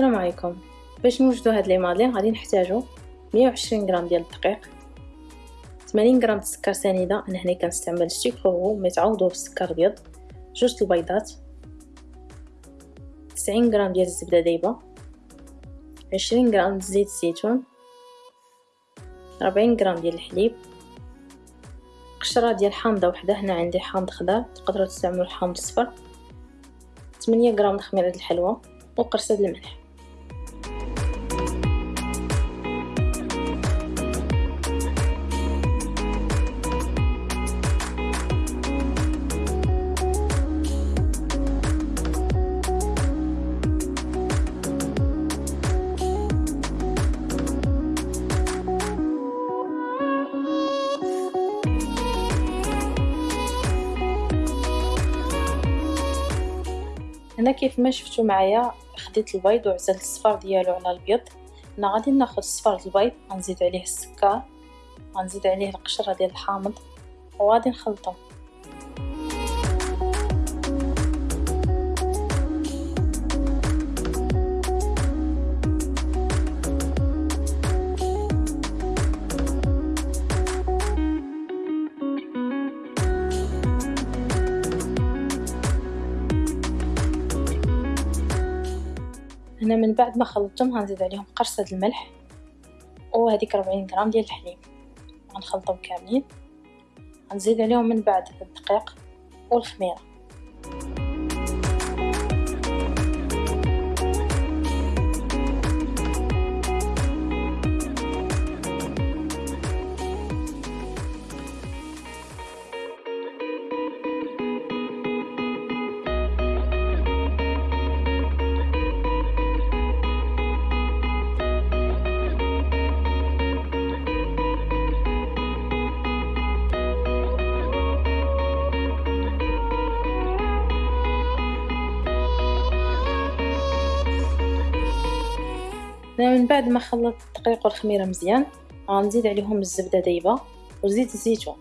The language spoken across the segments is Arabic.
لكم باش نوجدو هاد لي مادلين غادي نحتاجو 120 غرام ديال الدقيق 80 غرام السكر سنيدة أنا هنا كنستعمل السكر هو متعوضو بالسكر الابيض جوج البيضات 90 غرام ديال الزبدة دايبة 20 غرام زيت الزيتون 40 غرام ديال الحليب قشرة ديال حامضة وحدة هنا عندي حامض خضر تقدروا تستعملوا الحامض الصفر 8 غرام خميره الحلوى وقرصة الملح. هنا كيف ما شفتو معايا خديت البيض وعزلت الصفار ديالو على الابيض هنا غادي ناخذ صفار البيض غنزيد عليه السكر غنزيد عليه القشرة ديال الحامض وغادي نخلطهم هنا من بعد ما خلطتهم غنزيد عليهم قرصة الملح وهذيك 40 غرام ديال الحليب. غنخلطهم كاملين. غنزيد عليهم من بعد الدقيق والخميرة. من بعد ما خلطت الدقيق والخميرة مزيان غنزيد عليهم الزبدة دايبة وزيت الزيتون.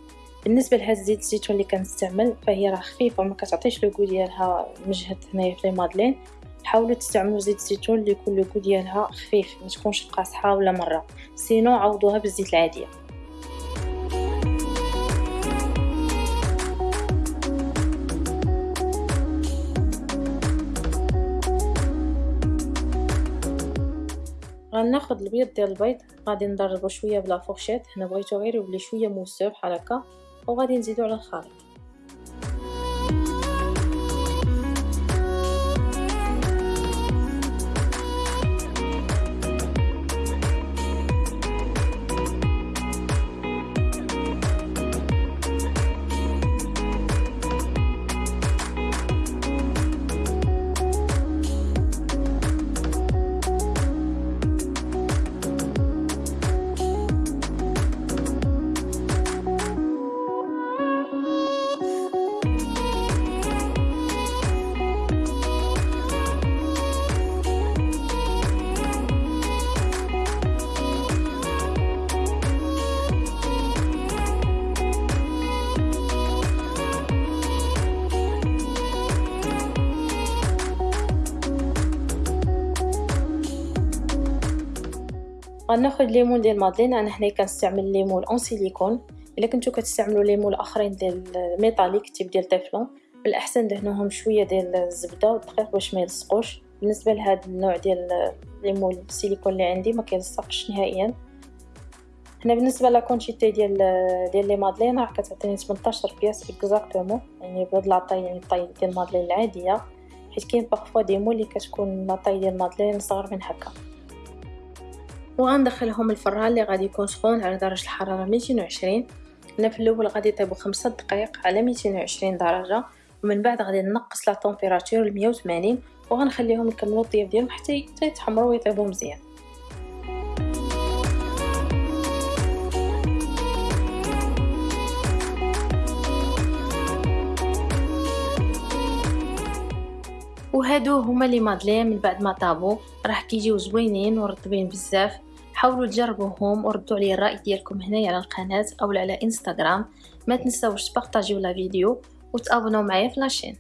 بالنسبة لهاد زيت الزيتون اللي كنستعمل فهي راه خفيفة وما كتعطيش لو ديالها مجهد هنايا في لي مادلين. حاولوا تستعملوا زيت الزيتون اللي يكون لو ديالها خفيف ما تكونش قاصحة ولا مرة. سينو عوضوها بالزيت العادية. غناخد البيض ديال البيض غادي نضربو شوية بلا فورشيت هنا بغيتو غير يولي شوية موسو بحال هكا وغادي نزيدو على الخليط. غناخد les moules ديال madeleines. أنا هنا كنستعمل les moules en silicone. إلا كنتو كتستعملوا les moules اخرين ديال métallique type ديال téflon بالأحسن دهنوهم شوية ديال الزبدة والدقيق باش ما يلصقوش. بالنسبة لهذا النوع ديال les moules ال silicone اللي عندي ما كيلصقش نهائيا. هنا بالنسبة la quantité ديال ديال les madeleines راه كتعطيني 18 pièces exactement يعني بهاد la taille يعني ال taille ديال ال madeleines العادية. حيت كاين parfois des moules اللي كتكون la taille ديال ال madeleines صغر من هكا. وغندخلهم الفران اللي غادي يكون سخون على درجة الحرارة 220 هنا في الأول غادي يطيبوا خمسة دقائق على 220 درجة ومن بعد غادي نقص لا طومبيراتور ل 180 وغنخليهم يكملوا الطياب ديالهم حتى يتحمروا ويطيبوا مزيان. وهادو هما les madeleines من بعد ما طابو. راه كيجيو زوينين ورطبين بزاف. حاولوا تجربوهم وردوا لي الرأي ديالكم هنايا على القناة أو على انستغرام ما تنساوش تبارطاجيو la vidéo وتابوناو معايا في la chaîne.